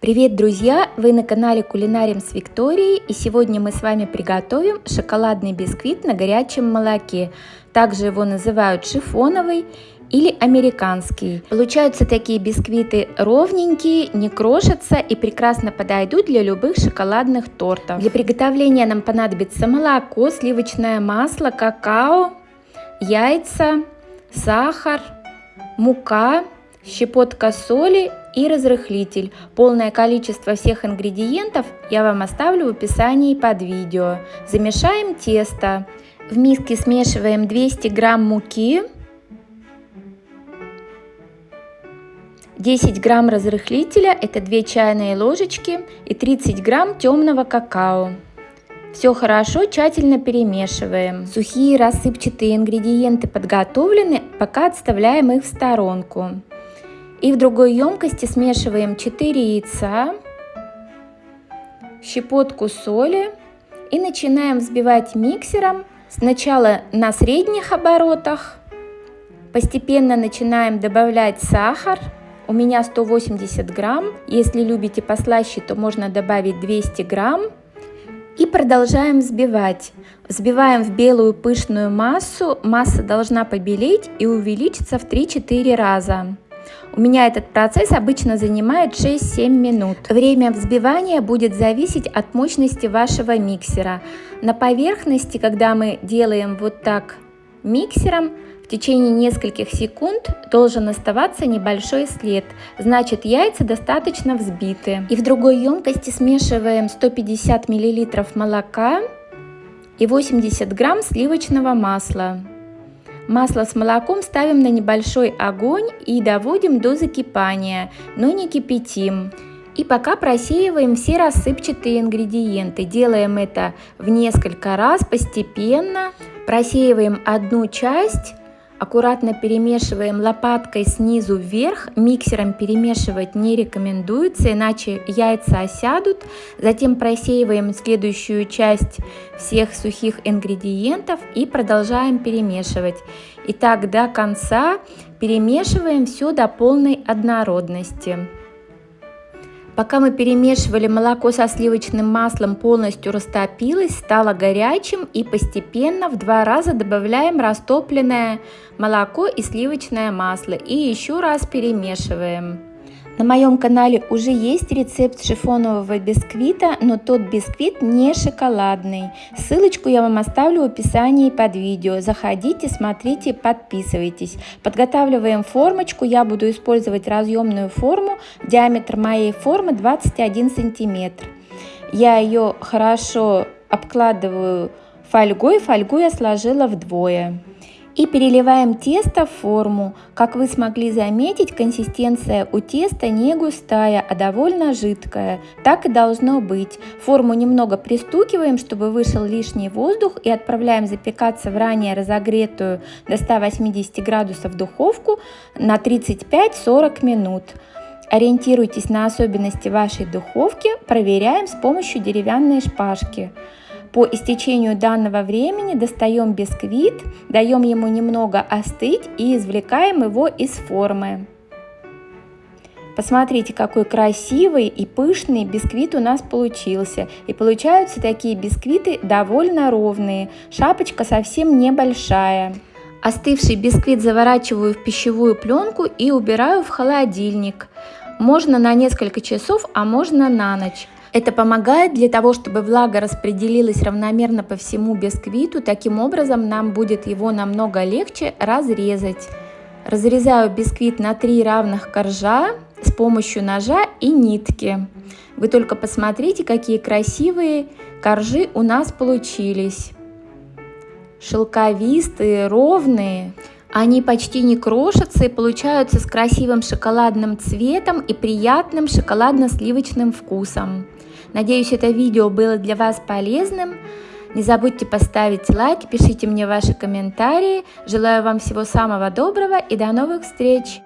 Привет, друзья! Вы на канале Кулинарим с Викторией, и сегодня мы с вами приготовим шоколадный бисквит на горячем молоке. Также его называют шифоновый или американский. Получаются такие бисквиты ровненькие, не крошатся и прекрасно подойдут для любых шоколадных тортов. Для приготовления нам понадобится молоко, сливочное масло, какао, яйца, сахар, мука, щепотка соли и разрыхлитель. Полное количество всех ингредиентов я вам оставлю в описании под видео. Замешаем тесто. В миске смешиваем 200 грамм муки, 10 грамм разрыхлителя, это 2 чайные ложечки и 30 грамм темного какао. Все хорошо, тщательно перемешиваем. Сухие рассыпчатые ингредиенты подготовлены, пока отставляем их в сторонку. И в другой емкости смешиваем 4 яйца, щепотку соли и начинаем взбивать миксером сначала на средних оборотах, постепенно начинаем добавлять сахар, у меня 180 грамм, если любите послаще, то можно добавить 200 грамм. И продолжаем взбивать. Взбиваем в белую пышную массу, масса должна побелеть и увеличиться в 3-4 раза. У меня этот процесс обычно занимает 6-7 минут. Время взбивания будет зависеть от мощности вашего миксера. На поверхности, когда мы делаем вот так миксером, в течение нескольких секунд должен оставаться небольшой след, значит яйца достаточно взбиты. И в другой емкости смешиваем 150 мл молока и 80 грамм сливочного масла. Масло с молоком ставим на небольшой огонь и доводим до закипания, но не кипятим. И пока просеиваем все рассыпчатые ингредиенты. Делаем это в несколько раз постепенно. Просеиваем одну часть Аккуратно перемешиваем лопаткой снизу вверх, миксером перемешивать не рекомендуется, иначе яйца осядут. Затем просеиваем следующую часть всех сухих ингредиентов и продолжаем перемешивать. И так до конца перемешиваем все до полной однородности. Пока мы перемешивали, молоко со сливочным маслом полностью растопилось, стало горячим и постепенно в два раза добавляем растопленное молоко и сливочное масло и еще раз перемешиваем. На моем канале уже есть рецепт шифонового бисквита, но тот бисквит не шоколадный. Ссылочку я вам оставлю в описании под видео. Заходите, смотрите, подписывайтесь. Подготавливаем формочку. Я буду использовать разъемную форму. Диаметр моей формы 21 сантиметр. Я ее хорошо обкладываю фольгой. Фольгу я сложила вдвое. И переливаем тесто в форму. Как вы смогли заметить, консистенция у теста не густая, а довольно жидкая. Так и должно быть. Форму немного пристукиваем, чтобы вышел лишний воздух и отправляем запекаться в ранее разогретую до 180 градусов духовку на 35-40 минут. Ориентируйтесь на особенности вашей духовки, проверяем с помощью деревянной шпажки. По истечению данного времени достаем бисквит, даем ему немного остыть и извлекаем его из формы. Посмотрите, какой красивый и пышный бисквит у нас получился. И получаются такие бисквиты довольно ровные. Шапочка совсем небольшая. Остывший бисквит заворачиваю в пищевую пленку и убираю в холодильник. Можно на несколько часов, а можно на ночь. Это помогает для того, чтобы влага распределилась равномерно по всему бисквиту. Таким образом нам будет его намного легче разрезать. Разрезаю бисквит на три равных коржа с помощью ножа и нитки. Вы только посмотрите, какие красивые коржи у нас получились. Шелковистые, ровные. Они почти не крошатся и получаются с красивым шоколадным цветом и приятным шоколадно-сливочным вкусом. Надеюсь, это видео было для вас полезным. Не забудьте поставить лайк, пишите мне ваши комментарии. Желаю вам всего самого доброго и до новых встреч!